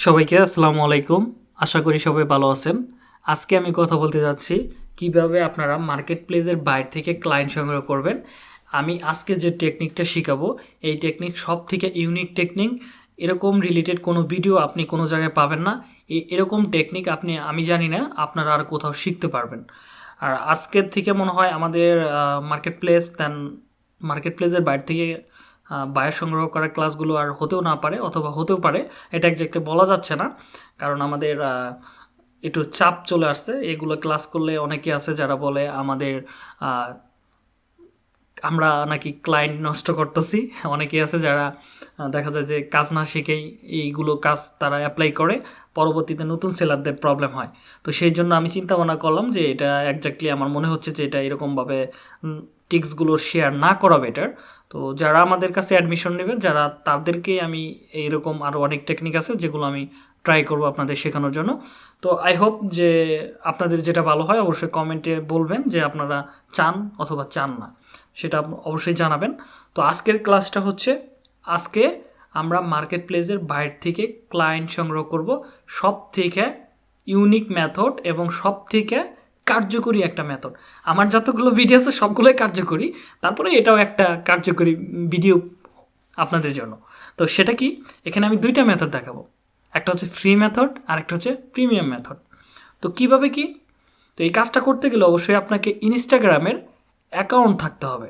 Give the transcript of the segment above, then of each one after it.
সবাইকে আসসালামু আলাইকুম। আশা করি সবাই ভালো আছেন। আজকে আমি কথা বলতে যাচ্ছি, কীভাবে আপনারা মার্কেট প্লেসের বাইরে থেকে ক্লায়েন্ট সংগ্রহ করবেন। আমি আজকে যে টেকনিকটা শেখাবো, এই টেকনিক সব থেকে ইউনিক টেকনিক এরকম রিলেটেড কোনো ভিডিও আপনি কোনো জায়গায় পাবেন না। এরকম টেকনিক আপনি, আমি জানি না, আপনারা আর কোথাও শিখতে পারবেন। আর আজকের থেকে মনে হয় আমাদের মার্কেট প্লেস দেন মার্কেট প্লেসের বাইরে থেকে বায়ার সংগ্রহ করার ক্লাসগুলো আর হতেও না পারে অথবা হতেও পারে। এটা একজাক্টলি বলা যাচ্ছে না, কারণ আমাদের একটু চাপ চলে আসছে। এগুলো ক্লাস করলে অনেকে আছে যারা বলে আমাদের আমরা নাকি ক্লায়েন্ট নষ্ট করতেছি। অনেকেই আছে যারা দেখা যায় যে কাজ না শিখেই এইগুলো কাজ তারা অ্যাপ্লাই করে, পরবর্তীতে নতুন সেলারদের প্রবলেম হয়। তো সেই জন্য আমি চিন্তা ভাবনা করলাম যে এটা একজাক্টলি আমার মনে হচ্ছে যে এটা এরকমভাবে টিক্সগুলো শেয়ার না করা বেটার তো যারা আমাদের কাছে অ্যাডমিশন নেবেন, যারা তাদেরকে আমি এইরকম আরও অনেক টেকনিক আছে যেগুলো আমি ট্রাই করব আপনাদের শেখানোর জন্য। তো আই হোপ যে আপনাদের যেটা ভালো হয় অবশ্যই কমেন্টে বলবেন যে আপনারা চান অথবা চান না। সেটা অবশ্যই জানাবেন। তো আজকের ক্লাসটা হচ্ছে, আজকে আমরা মার্কেট প্লেসের বাইরে থেকে ক্লায়েন্ট সংগ্রহ করব। সব থেকে ইউনিক মেথড এবং সব থেকে কার্যকরী একটা মেথড আমার যতগুলো ভিডিও আছে, সবগুলোই কার্যকরী। তারপরে এটাও একটা কার্যকরী ভিডিও আপনাদের জন্য। তো সেটা কি? এখানে আমি দুইটা মেথড দেখাবো। একটা হচ্ছে ফ্রি মেথড আর একটা হচ্ছে প্রিমিয়াম মেথড তো কীভাবে কি? তো এই কাজটা করতে গেলে অবশ্যই আপনাকে ইনস্টাগ্রামের অ্যাকাউন্ট থাকতে হবে।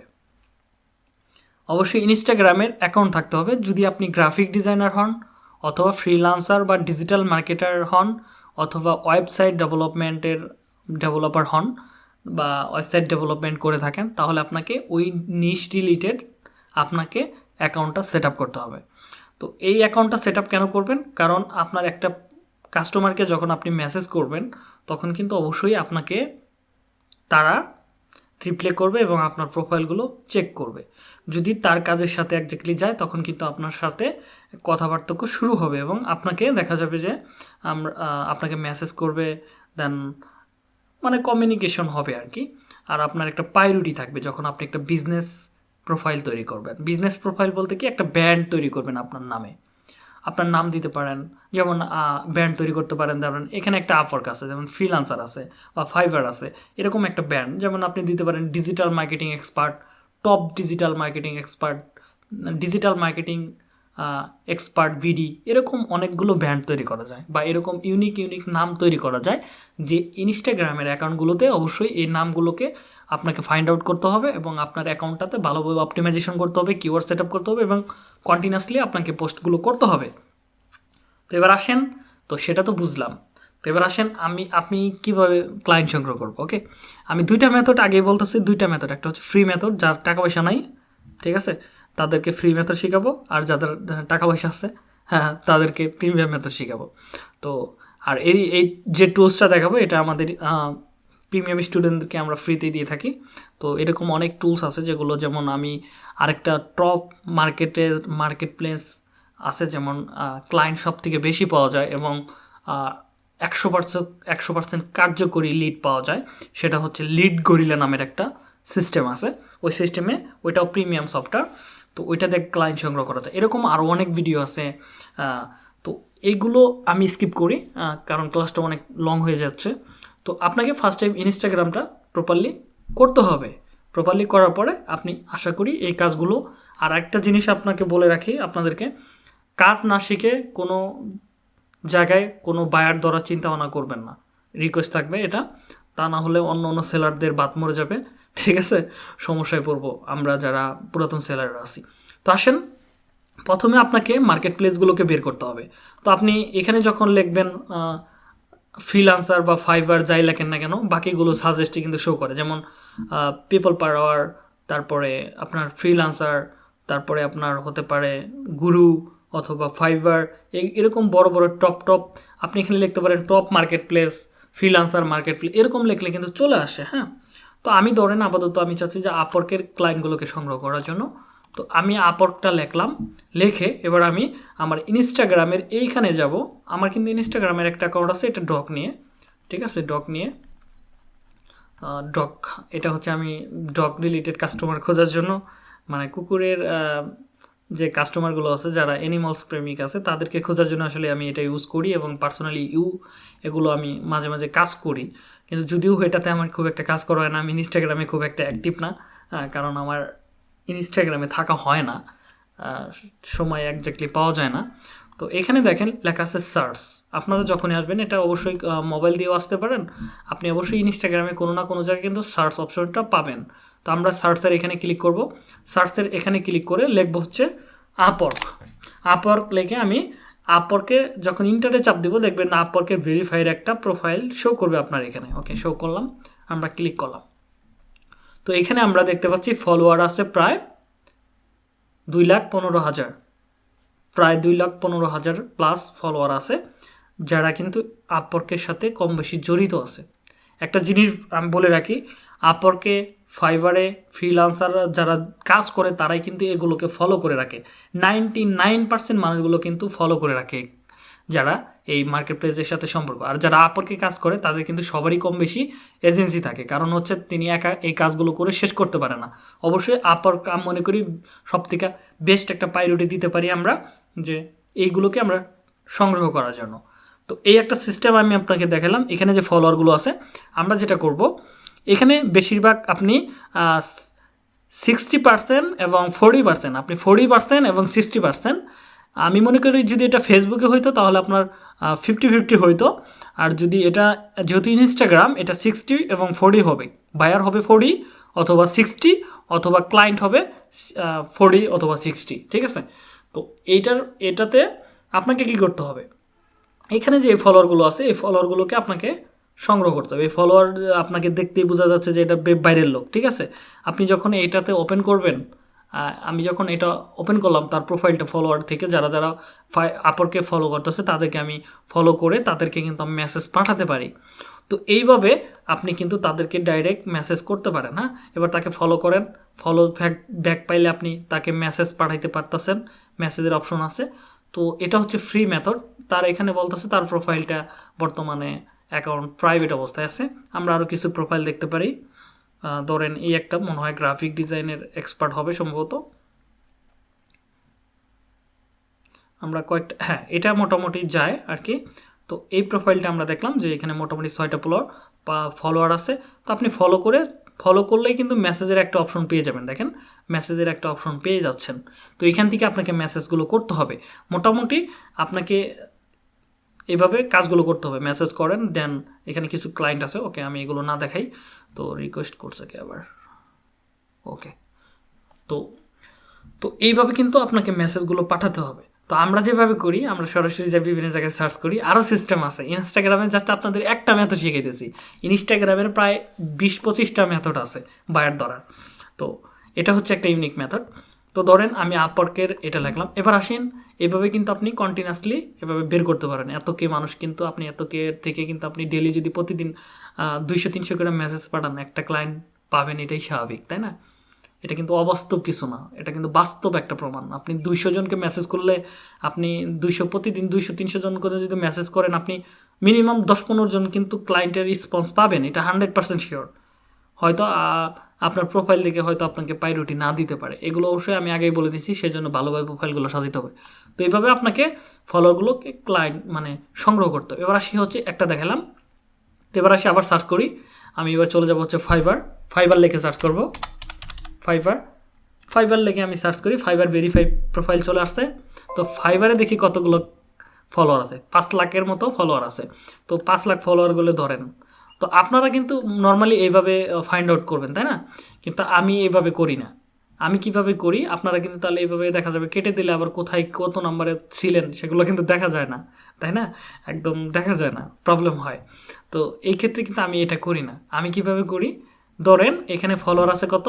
অবশ্যই ইনস্টাগ্রামের অ্যাকাউন্ট থাকতে হবে। যদি আপনি গ্রাফিক ডিজাইনার হন, অথবা ফ্রিলান্সার বা ডিজিটাল মার্কেটার হন, অথবা ওয়েবসাইট ডেভেলপমেন্টের ডেভেলপার হন বা ওয়েবসাইট ডেভেলপমেন্ট করে থাকেন, তাহলে আপনাকে ওই নিশ রিলেটেড আপনাকে অ্যাকাউন্টটা সেট করতে হবে। তো এই অ্যাকাউন্টটা সেট কেন করবেন? কারণ আপনার একটা কাস্টমারকে যখন আপনি মেসেজ করবেন, তখন কিন্তু অবশ্যই আপনাকে তারা রিপ্লে করবে এবং আপনার প্রোফাইলগুলো চেক করবে। যদি তার কাজের সাথে একজাক্টলি যায়, তখন কিন্তু আপনার সাথে কথাবার্তা শুরু হবে এবং আপনাকে দেখা যাবে যে আমরা আপনাকে মেসেজ করবে দেন মানে কমিউনিকেশন হবে আর কি। আর আপনার একটা প্রায়োরিটি থাকবে যখন আপনি একটা বিজনেস প্রোফাইল তৈরি করবেন। বিজনেস প্রোফাইল বলতে কি একটা ব্র্যান্ড তৈরি করবেন আপনার নামে। আপনার নাম দিতে পারেন, যেমন ব্র্যান্ড তৈরি করতে পারেন যেমন এখানে একটা আপওয়ার্ক আছে, যেমন ফ্রিলান্সার আছে বা ফাইবার আছে, এরকম একটা ব্র্যান্ড যেমন আপনি দিতে পারেন digital marketing expert top digital marketing expert digital marketing expert ভিডি এরকম অনেকগুলো ব্র্যান্ড তৈরি করা যায় বা এরকম ইউনিক ইউনিক নাম তৈরি করা যায় যে ইনস্টাগ্রামের অ্যাকাউন্টগুলোতে অবশ্যই এই নামগুলোকে আপনাকে ফাইন্ড আউট করতে হবে এবং আপনার অ্যাকাউন্টটাতে ভালোভাবে অপটিমাইজেশন করতে হবে কিওয়ার্ড সেট করতে হবে এবং কন্টিনিউয়াসলি আপনাকে পোস্টগুলো করতে হবে। তো এবার আসেন, তো সেটা তো বুঝলাম। তো এবার আসেন, আমি, আপনি কীভাবে ক্লায়েন্ট সংগ্রহ করব ওকে আমি দুইটা মেথড আগে বলতেছি, দুইটা মেথড একটা হচ্ছে ফ্রি মেথড যার টাকা পয়সা নাই, ঠিক আছে? তাদেরকে ফ্রি মেথড শেখাবো। আর যাদের টাকা পয়সা আছে হ্যাঁ তাদেরকে প্রিমিয়াম মেথড শেখাবো। তো, আর এই এই যে টুলসটা দেখাবো, এটা আমাদের প্রিমিয়াম স্টুডেন্টদেরকে আমরা ফ্রিতে দিয়ে থাকি। তো এরকম অনেক টুলস আছে যেগুলো, যেমন আমি আরেকটা টপ মার্কেটের মার্কেট প্লেস আছে, যেমন ক্লায়েন্ট সব থেকে বেশি পাওয়া যায় এবং একশো পার্সেন্ট একশো পার্সেন্ট কার্যকরী লিড পাওয়া যায়। সেটা হচ্ছে লিড গরিলা নামের একটা সিস্টেম আছে। ওই সিস্টেমে ওইটাও প্রিমিয়াম সফটওয়্যার তো ওইটাতে ক্লায়েন্ট সংগ্রহ করা যায় এরকম আরও অনেক ভিডিও আছে তো এইগুলো আমি স্কিপ করি কারণ ক্লাসটা অনেক লং হয়ে যাচ্ছে। তো আপনাকে ফার্স্ট টাইম ইনস্টাগ্রামটা প্রপারলি করতে হবে। প্রপারলি করার পরে আপনি আশা করি এই কাজগুলো আর একটা জিনিস আপনাকে বলে রাখি আপনাদেরকে, কাজ না শিখে কোনো জায়গায় কোনো বায়ার ধরার চিন্তা ভাবনা করবেন না। রিকোয়েস্ট থাকবে এটা, তা না হলে অন্য অন্য সেলারদের বাদ মরে যাবে। ঠিক আছে? সমস্যায় পড়ব। আমরা যারা পুরাতন সেলাররা আছি। তো আসেন, প্রথমে আপনাকে মার্কেট প্লেসগুলোকে বের করতে হবে। তো আপনি এখানে যখন লিখবেন ফ্রিলান্সার বা ফাইবার যাই লেখেন না কেন, বাকিগুলো সাজেস্টই কিন্তু শো করে। যেমন পিপল পার তারপরে আপনার ফ্রিলান্সার তারপরে আপনার হতে পারে গুরু অথবা ফাইবার এরকম বড় বড় টপ টপ আপনি এখানে লিখতে পারেন top market place freelancer market place এরকম লিখলে কিন্তু চলে আসে হ্যাঁ? তো আমি ধরেন আপাতত আমি চাচ্ছি যে আপর্কের ক্লায়েন্টগুলোকে সংগ্রহ করার জন্য। তো আমি আপর্কটা লেখলাম, লেখে এবার আমি আমার ইনস্টাগ্রামের এইখানে যাব। আমার কিন্তু ইনস্টাগ্রামের একটা অ্যাকাউন্ট আছে, এটা ডক নিয়ে। ঠিক আছে ডক নিয়ে। ডক এটা হচ্ছে আমি ডগ রিলেটেড কাস্টমার খোঁজার জন্য। মানে কুকুরের যে কাস্টমারগুলো আছে, যারা অ্যানিমালস প্রেমিক আছে, তাদেরকে খোঁজার জন্য আসলে আমি এটা ইউজ করি এবং পার্সোনালি ইউ এগুলো আমি মাঝে মাঝে কাজ করি। কিন্তু যদিও এটাতে আমার খুব একটা কাজ করা হয় না, আমি ইনস্টাগ্রামে খুব একটা অ্যাক্টিভ না কারণ আমার ইনস্টাগ্রামে থাকা হয় না সময় একজাক্টলি পাওয়া যায় না। তো এখানে দেখেন, লেখা আছে সার্চ আপনারা যখনই আসবেন, এটা অবশ্যই মোবাইল দিয়েও আসতে পারেন। আপনি অবশ্যই ইনস্টাগ্রামে কোনো না কোনো জায়গায় কিন্তু সার্চ অপশনটা পাবেন। তো আমরা সার্চের এখানে ক্লিক করব। সার্চের এখানে ক্লিক করে লিখব হচ্ছে আপওয়ার্ক আপওয়ার্ক লিখে আমি আপওয়ার্কে যখন ইন্টারে চাপ দিব, দেখবেন আপওয়ার্কের ভেরিফাইড একটা প্রোফাইল শো করবে আপনার এখানে। ওকে শো করলাম, আমরা ক্লিক করলাম। তো এখানে আমরা দেখতে পাচ্ছি ফলোয়ার আছে প্রায় দুই লাখ পনেরো হাজার। প্রায় দুই লাখ পনেরো হাজার প্লাস ফলোয়ার আছে, যারা কিন্তু আপওয়ার্কের সাথে কম বেশি জড়িত আছে। একটা জিনিস আমি বলে রাখি আপওয়ার্কে ফাইবারে ফ্রিলান্সার যারা কাজ করে, তারাই কিন্তু এগুলোকে ফলো করে রাখে। নাইনটি নাইন পার্সেন্ট মানুষগুলো কিন্তু ফলো করে রাখে যারা এই মার্কেট প্লেসের সাথে সম্পর্ক। আর যারা আপরকে কাজ করে, তাদের কিন্তু সবারই কম বেশি এজেন্সি থাকে। কারণ হচ্ছে, তিনি একা এই কাজগুলো করে শেষ করতে পারে না। অবশ্যই আপর আমি মনে করি সব থেকে বেস্ট একটা প্রায়োরিটি দিতে পারি আমরা যে, এইগুলোকে আমরা সংগ্রহ করার জন্য। তো এই একটা সিস্টেম আমি আপনাকে দেখালাম। এখানে যে ফলোয়ারগুলো আছে, আমরা যেটা করব এখানে বেশিরভাগ আপনি সিক্সটি পার্সেন্ট এবং ফোরটি পার্সেন্ট আপনি ফোরটি পার্সেন্ট এবং সিক্সটি পার্সেন্ট আমি মনে করি যদি এটা ফেসবুকে হইতো, তাহলে আপনার ফিফটি ফিফটি হইতো। আর যদি এটা, যেহেতু ইনস্টাগ্রাম এটা সিক্সটি এবং ফোরটি হবে। বায়ার হবে ফোরটি অথবা সিক্সটি অথবা ক্লায়েন্ট হবে ফোরটি অথবা সিক্সটি ঠিক আছে? তো এইটার, এটাতে আপনাকে কি করতে হবে? এখানে যে ফলোয়ারগুলো আছে, এই ফলোয়ারগুলোকে আপনাকে সংগ্রহ করতে হবে। এই ফলোয়ার আপনাকে দেখতেই বোঝা যাচ্ছে যে এটা বাইরের লোক, ঠিক আছে? আপনি যখন এটাতে ওপেন করবেন আমি যখন এটা ওপেন করলাম, তার প্রোফাইলটা ফলোয়ার থেকে যারা যারা আপরকে ফলো করতেছে, তাদেরকে আমি ফলো করে তাদেরকে কিন্তু আমি মেসেজ পাঠাতে পারি। তো এইভাবে আপনি কিন্তু তাদেরকে ডাইরেক্ট মেসেজ করতে পারেন হ্যাঁ? এবার তাকে ফলো করেন ফলো ব্যাক ব্যাক পাইলে আপনি তাকে মেসেজ পাঠাইতে পারতেছেন মেসেজের অপশন আছে। তো এটা হচ্ছে ফ্রি মেথড তার এখানে বলতেছে তার প্রোফাইলটা বর্তমানে অ্যাকাউন্ট প্রাইভেট অবস্থায় আছে। আমরা আরও কিছু প্রোফাইল দেখতে পারি। ধরেন এই একটা মনে হয় গ্রাফিক ডিজাইনের এক্সপার্ট হবে সম্ভবত। আমরা কয়েকটা হ্যাঁ এটা মোটামুটি যায় আর কি তো এই প্রোফাইলটা আমরা দেখলাম যে এখানে মোটামুটি ছয়টা ফলোয়ার বা ফলোয়ার আছে। তো আপনি ফলো করে ফলো করলেই কিন্তু মেসেজের একটা অপশন পেয়ে যাবেন। দেখেন মেসেজের একটা অপশন পেয়ে যাচ্ছেন। তো এখান থেকে আপনাকে মেসেজগুলো করতে হবে। মোটামুটি আপনাকে এইভাবে কাজগুলো করতে হবে। মেসেজ করেন, দেন এখানে কিছু ক্লায়েন্ট আছে, ওকে আমি এগুলো না দেখাই। তো রিকোয়েস্ট করছে কি আবার? ওকে। তো তো এইভাবে কিন্তু আপনাকে মেসেজগুলো পাঠাতে হবে। তো আমরা যেভাবে করি, আমরা সরাসরি যে বিভিন্ন জায়গায় সার্চ করি আরও সিস্টেম আছে। ইনস্টাগ্রামে জাস্ট আপনাদের একটা মেথড শিখাইতেছি ইনস্টাগ্রামের প্রায় বিশ পঁচিশটা মেথড আছে বায়ার ধরার। তো এটা হচ্ছে একটা ইউনিক মেথড তো ধরেন আমি আপওয়ার্কের এটা লিখলাম। এবার আসেন এভাবে কিন্তু আপনি কন্টিনিউয়াসলি এভাবে বের করতে পারেন। এত কে মানুষ কিন্তু আপনি, এত কে থেকে কিন্তু আপনি ডেলি যদি প্রতিদিন দুইশো তিনশো করে মেসেজ পাঠান, একটা ক্লায়েন্ট পাবেন এটাই স্বাভাবিক, তাই না? এটা কিন্তু অবাস্তব কিছু না। এটা কিন্তু বাস্তব একটা প্রমাণ। আপনি দুইশো জনকে মেসেজ করলে আপনি দুইশো, প্রতিদিন দুইশো তিনশো জন করে যদি মেসেজ করেন, আপনি মিনিমাম দশ পনেরো জন কিন্তু ক্লায়েন্টের রেসপন্স পাবেন। এটা হান্ড্রেড পার্সেন্ট শিওর হয়তো আপনার প্রোফাইল থেকে হয়তো আপনাকে প্রায়োরিটি না দিতে পারে। এগুলো অবশ্যই আমি আগেই বলে দিচ্ছি সেই জন্য ভালোভাবে প্রোফাইলগুলো সাজাতে হবে। তো এইভাবে আপনাকে ফলোগুলোকে ক্লায়েন্ট মানে সংগ্রহ করতে হবে। এবার আসি হচ্ছে একটা দেখালাম। তো এবার আসি আবার সার্চ করি। আমি এবার চলে যাব হচ্ছে ফাইবার ফাইবার লেখে সার্চ করব। ফাইবার ফাইবার লিখে আমি সার্চ করি। ফাইবার ভেরিফাই প্রোফাইল চলে আসছে। তো ফাইবারে দেখি কতগুলো ফলোয়ার আছে। পাঁচ লাখের মতো ফলোয়ার আছে। তো পাঁচ লাখ ফলোয়ারগুলো ধরেন। তো আপনারা কিন্তু নর্মালি এইভাবে ফাইন্ড আউট করবেন, তাই না? কিন্তু আমি এইভাবে করি না। আমি কীভাবে করি? আপনারা কিন্তু তাহলে এইভাবে দেখা যাবে কেটে দিলে আবার কোথায় কত নাম্বারে ছিলেন সেগুলো কিন্তু দেখা যায় না, তাই না? একদম দেখা যায় না প্রবলেম হয়। তো এই ক্ষেত্রে কিন্তু আমি এটা করি না। আমি কীভাবে করি? ধরেন এখানে ফলোয়ার আছে কত?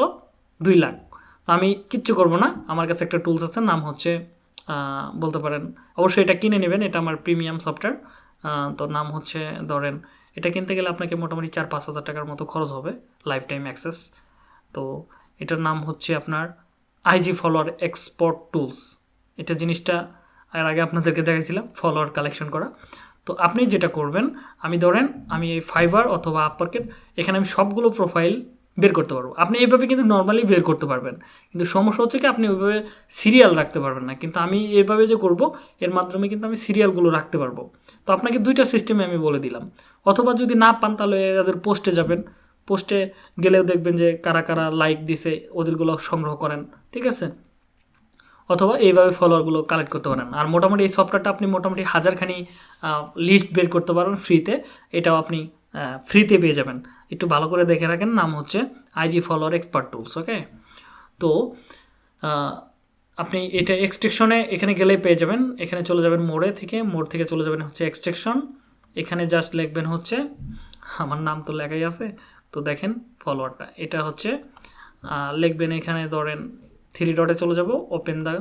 দুই লাখ। তো আমি কিচ্ছু করব না, আমার কাছে একটা টুলস আছে, নাম হচ্ছে বলতে পারেন, অবশ্যই এটা কিনে নেবেন, এটা আমার প্রিমিয়াম সফটওয়্যার তো নাম হচ্ছে, ধরেন, এটা কিনতে গেলে আপনাকে মোটামুটি চার পাঁচ হাজার টাকার মতো খরচ হবে লাইফ টাইম অ্যাক্সেস তো এটার নাম হচ্ছে আপনার আইজি ফলোয়ার এক্সপোর্ট টুলস। এটা জিনিসটা এর আগে আপনাদেরকে দেখাইছিলাম, ফলোয়ার কালেকশন করা। তো আপনি যেটা করবেন, আমি ধরেন আমি এই ফাইবার অথবা আপওয়ার্কের, এখানে আমি সবগুলো প্রোফাইল বের করতে পারব। আপনি এইভাবে কিন্তু নর্মালি বের করতে পারবেন। কিন্তু সমস্যা হচ্ছে কি, আপনি ওইভাবে সিরিয়াল রাখতে পারবেন না। কিন্তু আমি এভাবে যে করব, এর মাধ্যমে কিন্তু আমি সিরিয়ালগুলো রাখতে পারব। তো আপনাকে দুইটা সিস্টেমে আমি বলে দিলাম। অথবা যদি না পান, তাহলে এদের পোস্টে যাবেন। পোস্টে গেলেও দেখবেন যে কারা কারা লাইক দিছে ওদেরগুলো সংগ্রহ করেন, ঠিক আছে? অথবা এইভাবে ফলোয়ারগুলো কালেক্ট করতে পারেন। আর মোটামুটি এই সফটওয়্যারটা আপনি মোটামুটি হাজারখানি লিস্ট বের করতে পারবেন ফ্রিতে এটাও আপনি ফ্রিতে পেয়ে যাবেন। একটু ভালো করে দেখে রাখেন, নাম হচ্ছে IG follower expert tools okay তো আপনি এটা এক্সট্রেকশনে এখানে গেলেই পেয়ে যাবেন। এখানে চলে যাবেন মোড়ে থেকে, মোড় থেকে চলে যাবেন হচ্ছে এক্সট্রেকশন এখানে জাস্ট লিখবেন হচ্ছে, আমার নাম তো লেখাই আছে তো দেখেন ফলোয়ারটা এটা হচ্ছে লিখবেন এখানে ধরেন থ্রি ডটে চলে যাব ওপেন দ্য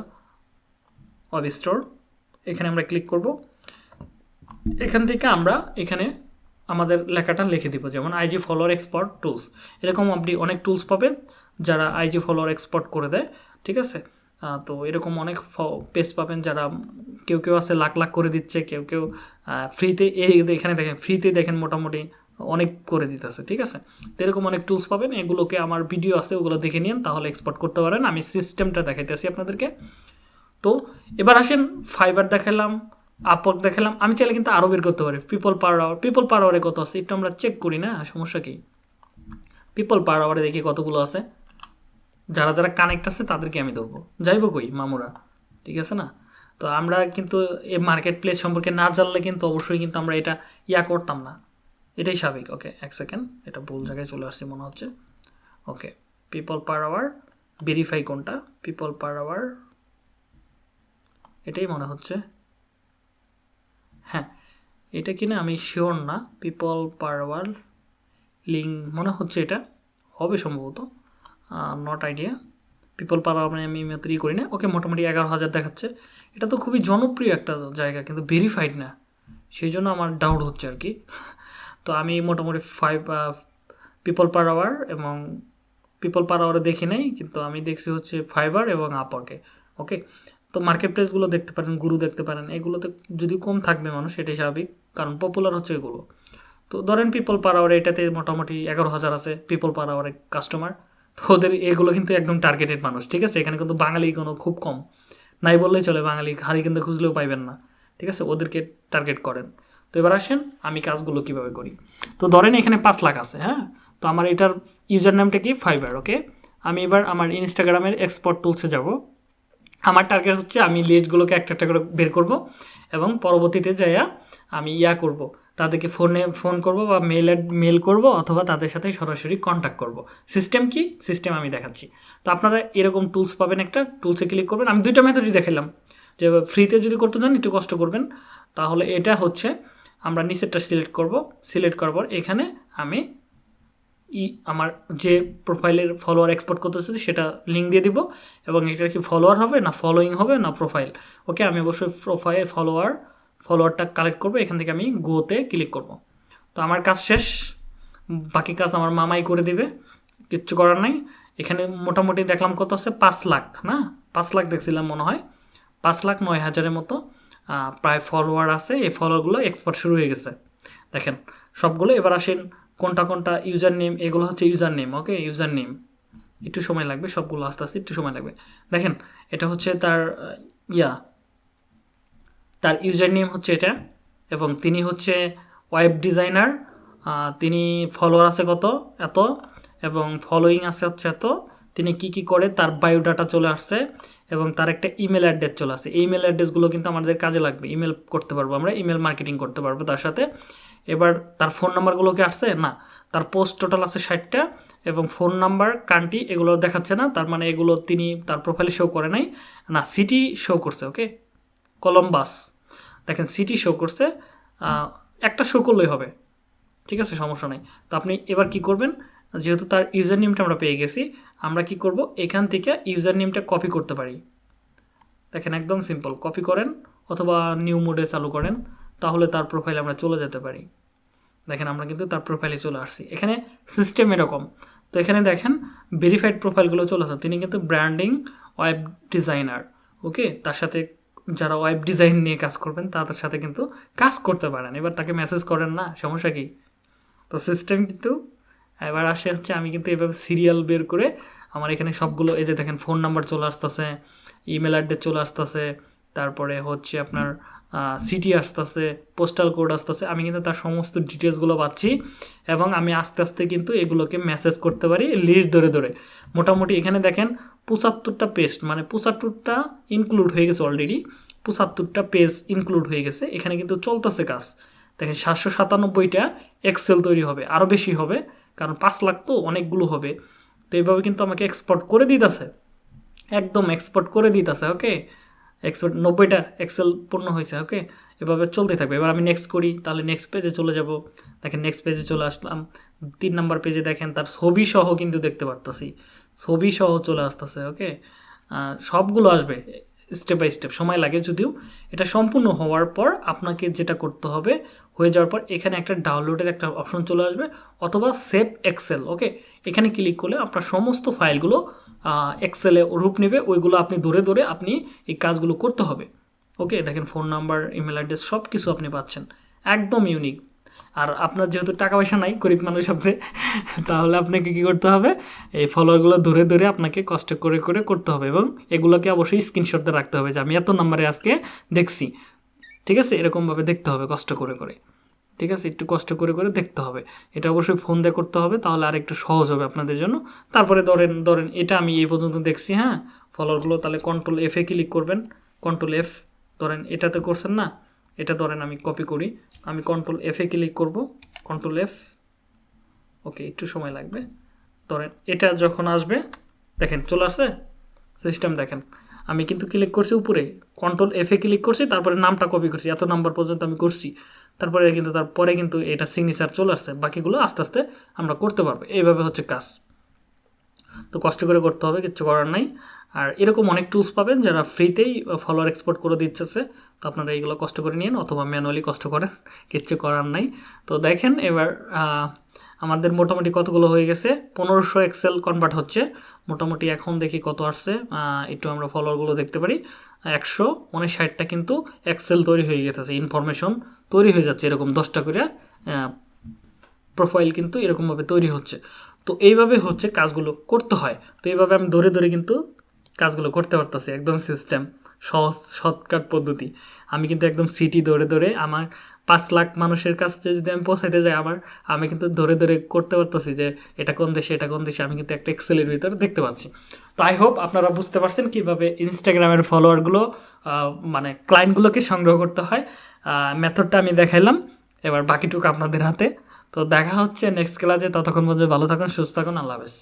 ওয়েব স্টোর এখানে আমরা ক্লিক করব। এখান থেকে আমরা এখানে আমাদের লেখাটা লিখে দিব, যেমন আইজি ফলোয়ার এক্সপোর্ট টুলস এরকম আপনি অনেক টুলস পাবেন যারা আইজি ফলোয়ার এক্সপোর্ট করে দেয়, ঠিক আছে? তো এরকম অনেক পেজ পাবেন যারা কেউ কেউ আছে লাখ লাখ করে দিচ্ছে, কেউ কেউ ফ্রিতে এই এখানে দেখেন ফ্রিতে দেখেন মোটামুটি অনেক করে দিতেছে, ঠিক আছে? এরকম অনেক টুলস পাবেন, এগুলোকে আমার ভিডিও আছে, ওগুলো দেখে নিন, তাহলে এক্সপোর্ট করতে পারেন। আমি সিস্টেমটা দেখাইতেছি আপনাদেরকে। তো এবার আসেন ফাইবার দেখালাম আপওয়ার্ক দেখালাম। আমি চাইলে কিন্তু আরও বের করতে পারি। People per hour people per আওয়ারে কত আছে? একটু আমরা চেক করি, না? সমস্যা কি? পিপল পার আওয়ারে দেখি কতগুলো আছে। যারা যারা কানেক্ট আছে, তাদেরকে আমি ধরবো। যাইব কই? মামুরা, ঠিক আছে না? তো আমরা কিন্তু এই মার্কেট প্লেস সম্পর্কে না জানলে কিন্তু অবশ্যই কিন্তু আমরা এটা ইয়া করতাম না। এটাই স্বাভাবিক ওকে এক সেকেন্ড এটা ভুল জায়গায় চলে আসছে মনে হচ্ছে okay people per hour verify কোনটা পিপল পার আওয়ার এটাই মনে হচ্ছে হ্যাঁ এটা কিনা আমি শিওর না পিপল পার আওয়ার লিঙ্ক মনে হচ্ছে এটা, হবে সম্ভবত not idea people per hour আমি তৈরি করি না ওকে মোটামুটি এগারো হাজার দেখাচ্ছে, এটা তো খুবই জনপ্রিয় একটা জায়গা, কিন্তু ভেরিফাইড না, সেই জন্য আমার ডাউট হচ্ছে আর কি তো আমি মোটামুটি ফাইভ পিপল পার আওয়ার এবং পিপল পার আওয়ারে দেখি নাই, কিন্তু আমি দেখছি হচ্ছে ফাইবার এবং আপওয়ার্কে ওকে তো মার্কেট প্লেসগুলো দেখতে পারেন গুরু দেখতে পারেন এগুলোতে যদি কম থাকবে মানুষ, এটাই স্বাভাবিক, কারণ পপুলার হচ্ছে এগুলো। তো ধরেন পিপল পার আওয়ার এটাতে মোটামুটি এগারো হাজার আছে পিপল পার আওয়ারে কাস্টমার তো ওদের এগুলো কিন্তু একদম টার্গেটেড মানুষ, ঠিক আছে? এখানে কিন্তু বাঙালি কোনো খুব কম, নাই বললেই চলে বাঙালি হারি কিন্তু খুঁজলেও পাইবেন না, ঠিক আছে? ওদেরকে টার্গেট করেন। তো এবার আসেন, আমি কাজগুলো কীভাবে করি? তো ধরেন এখানে পাঁচ লাখ আছে হ্যাঁ? তো আমার এটার ইউজার নামটা কি? ফাইবার ওকে আমি এবার আমার ইনস্টাগ্রামের এক্সপোর্ট টুলসে যাব। আমার টার্গেট হচ্ছে আমি লিস্টগুলোকে একটা একটা করে বের করব এবং পরবর্তীতে যাইয়া আমি ইয়া করব। তাদেরকে ফোনে ফোন করব বা মেল মেল করব অথবা তাদের সাথে সরাসরি কন্ট্যাক্ট করব। সিস্টেম কি? সিস্টেম আমি দেখাচ্ছি। তো আপনারা এরকম টুলস পাবেন একটা টুলসে ক্লিক করবেন। আমি দুইটা মেথডই দেখালাম যে ফ্রিতে যদি করতে চান, একটু কষ্ট করবেন। তাহলে এটা হচ্ছে আমরা নিচেরটা সিলেক্ট করব সিলেক্ট করার পর এখানে আমি ই, আমার যে প্রোফাইলের ফলোয়ার এক্সপোর্ট করতে চাচ্ছি সেটা লিঙ্ক দিয়ে দিব এবং এটা কি ফলোয়ার হবে না ফলোয়িং হবে না প্রোফাইল ওকে আমি অবশ্যই প্রোফাইল ফলোয়ার ফলোয়ারটা কালেক্ট করব, এখান থেকে আমি গোতে ক্লিক করব। তো আমার কাজ শেষ, বাকি কাজ আমার মামাই করে দিবে, কিচ্ছু করার নাই। এখানে মোটামুটি দেখলাম কত আছে? পাঁচ লাখ, না? পাঁচ লাখ দেখছিলাম মনে হয়। পাঁচ লাখ নয় হাজারের মতো। প্রায় ফলোয়ার আছে, এই ফলোয়ারগুলো এক্সপার্ট শুরু হয়ে গেছে। দেখেন, সবগুলো এবার আসেন, কোনটা কোনটা ইউজার নেম এগুলো হচ্ছে user name okay user name একটু সময় লাগবে, সবগুলো আস্তে আস্তে একটু সময় লাগবে। দেখেন, এটা হচ্ছে তার ইয়া। তার ইউজার নেম হচ্ছে এটা, এবং তিনি হচ্ছে ওয়েব ডিজাইনার তিনি ফলোয়ার আছে কত? এত। এবং ফলোয়িং আছে হচ্ছে এত। তিনি কি কি করে? তার বায়োডাটা চলে আসছে। এবং তার একটা ইমেল অ্যাড্রেস চলে আসে। ইমেল অ্যাড্রেসগুলো কিন্তু আমাদের কাজে লাগবে। ইমেল করতে পারব আমরা ইমেল মার্কেটিং করতে পারব তার সাথে। এবার তার ফোন নাম্বারগুলো কি আসছে? না, তার পোস্ট টোটাল আছে ষাটটা এবং ফোন নাম্বার কান্ট্রি এগুলো দেখাচ্ছে না। তার মানে এগুলো তিনি তার প্রোফাইলে শো করে নাই। না সিটি শো করছে ওকে কলম্বাস দেখেন সিটি শো করছে। একটা শো করলেই হবে। ঠিক আছে, সমস্যা নেই। তো আপনি এবার কি করবেন? যেহেতু তার ইউজার নেমটা আমরা পেয়ে গেছি আমরা কি করব? এখান থেকে ইউজার নেমটা কপি করতে পারি। দেখেন একদম সিম্পল, কপি করেন অথবা নিউ মোডে চালু করেন, তাহলে তার প্রোফাইলে আমরা চলে যেতে পারি। দেখেন আমরা কিন্তু তার প্রোফাইলে চলে আসছি। এখানে সিস্টেম এরকম। তো এখানে দেখেন ভেরিফাইড প্রোফাইলগুলো চলে আসছে তিনি কিন্তু ব্র্যান্ডিং ওয়েব ডিজাইনার ওকে তার সাথে যারা ওয়েব ডিজাইন নিয়ে কাজ করবেন, তাদের সাথে কিন্তু কাজ করতে পারেন। এবার তাকে মেসেজ করেন না, সমস্যা কি? তো সিস্টেম কিন্তু এবার আসে হচ্ছে, আমি কিন্তু এভাবে সিরিয়াল বের করে আমার এখানে সবগুলো, এই যে দেখেন ফোন নাম্বার চলে আসতেছে ইমেল অ্যাড্রেস চলে আসতেছে, তারপরে হচ্ছে আপনার সিটি আসতেছে পোস্টাল কোড আসতেছে, আমি কিন্তু তার সমস্ত ডিটেলসগুলো পাচ্ছি এবং আমি আস্তে আস্তে কিন্তু এগুলোকে মেসেজ করতে পারি লিস্ট ধরে ধরে। মোটামুটি এখানে দেখেন, পঁচাত্তরটা পেস্ট মানে পঁচাত্তরটা ইনক্লুড হয়ে গেছে অলরেডি পঁচাত্তরটা পেজ ইনক্লুড হয়ে গেছে, এখানে কিন্তু চলতেছে কাজ। দেখেন, সাতশো সাতানব্বইটা এক্সেল তৈরি হবে আরও বেশি হবে, কারণ পাঁচ লাখ তো অনেকগুলো হবে। তো এইভাবে কিন্তু আমাকে এক্সপোর্ট করে দিতেছে। একদম এক্সপোর্ট করে দিতেছে ওকে এক্সপোর্ট নব্বইটা এক্সেল পূর্ণ হয়েছে ওকে এভাবে চলতে থাকবে। এবার আমি নেক্সট করি, তাহলে নেক্সট পেজে চলে যাব। দেখেন নেক্সট পেজে চলে আসলাম। তিন নাম্বার পেজে দেখেন তার ছবি সহ কিন্তু দেখতে পারতাছি। ছবি সহ চলে আসতেছে ওকে সবগুলো আসবে। স্টেপ বাই স্টেপ সময় লাগে যদিও, এটা সম্পূর্ণ হওয়ার পর আপনাকে যেটা করতে হবে, হয়ে যাওয়ার পর এখানে একটা ডাউনলোডের একটা অপশন চলে আসবে, অথবা সেভ এক্সেল ওকে এখানে ক্লিক করলে আপনার সমস্ত ফাইলগুলো এক্সেলে রূপ নেবে, ওইগুলো আপনি ধরে ধরে আপনি এই কাজগুলো করতে হবে ওকে দেখেন ফোন নাম্বার ইমেল অ্যাড্রেস সব কিছু আপনি পাচ্ছেন, একদম ইউনিক আর আপনার যেহেতু টাকা পয়সা নাই, গরিব মানুষ আপনি, তাহলে আপনাকে কী করতে হবে? এই ফলোয়ারগুলো ধরে ধরে আপনাকে কষ্ট করে করে করতে হবে এবং এগুলোকে অবশ্যই স্ক্রিনশটে রাখতে হবে যে আমি এত নাম্বারে আজকে দেখছি। ঠিক আছে? এরকমভাবে দেখতে হবে কষ্ট করে করে। ঠিক আছে? একটু কষ্ট করে করে দেখতে হবে। এটা অবশ্যই ফোন দিয়ে করতে হবে, তাহলে আর একটু সহজ হবে আপনাদের জন্য। তারপরে ধরেন ধরেন এটা আমি এই পর্যন্ত দেখছি হ্যাঁ? ফলোয়ারগুলো তাহলে কন্ট্রোল এফে ক্লিক করবেন। কন্ট্রোল এফ ধরেন এটাতে করছেন না? এটা ধরেন আমি কপি করি, আমি কন্ট্রোল এফে ক্লিক করব কন্ট্রোল এফ ওকে একটু সময় লাগবে। ধরেন এটা যখন আসবে, দেখেন চলে আসছে সিস্টেম দেখেন। আমি কিন্তু ক্লিক করছি উপরে কন্ট্রোল এফে ক্লিক করছি, তারপরে নামটা কপি করছি, এত নাম্বার পর্যন্ত আমি করছি। তারপরে কিন্তু তারপরে কিন্তু এটা সিগনেচার চলে আসছে, বাকিগুলো আস্তে আস্তে আমরা করতে পারব। এইভাবে হচ্ছে কাজ। তো কষ্ট করে করতে হবে কিচ্ছু করার নাই। আর এরকম অনেক টুলস পাবেন যারা ফ্রিতেই ফলোয়ার এক্সপোর্ট করে দিচ্ছে। তো আপনারা এইগুলো কষ্ট করে নিন অথবা ম্যানুয়ালি কষ্ট করেন, কিচ্ছু করার নাই। তো দেখেন এবার আমাদের মোটামুটি কতগুলো হয়ে গেছে? পনেরোশো এক্সেল কনভার্ট হচ্ছে। মোটামুটি এখন দেখি কত আসছে। একটু আমরা ফলোয়ারগুলো দেখতে পারি। একশো উনষাটটা কিন্তু এক্সেল তৈরি হয়ে গেছে ইনফরমেশন তৈরি হয়ে যাচ্ছে এরকম দশটা করে প্রোফাইল কিন্তু এরকমভাবে তৈরি হচ্ছে। তো এইভাবে হচ্ছে কাজগুলো করতে হয়। তো এইভাবে আমি ধরে ধরে কিন্তু কাজগুলো করতে পারতেছি, একদম সিস্টেম সহজ শর্টকাট পদ্ধতি। আমি কিন্তু একদম সিটি ধরে ধরে আমার পাঁচ লাখ মানুষের কাছে যদি আমি পৌঁছাইতে যাই আমার, আমি কিন্তু ধরে ধরে করতে পারতেছি যে এটা কোন দেশে, এটা কোন দেশে, আমি কিন্তু একটা এক্সেলের ভিতরে দেখতে পাচ্ছি। তো আই হোপ আপনারা বুঝতে পারছেন কীভাবে ইনস্টাগ্রামের ফলোয়ারগুলো মানে ক্লায়েন্টগুলোকে সংগ্রহ করতে হয়। মেথডটা আমি দেখাইলাম, এবার বাকিটুকু আপনাদের হাতে। তো দেখা হচ্ছে নেক্সট ক্লাসে ততক্ষণ পর্যন্ত ভালো থাকুন, সুস্থ থাকুন, আল্লাহ হাফেজ।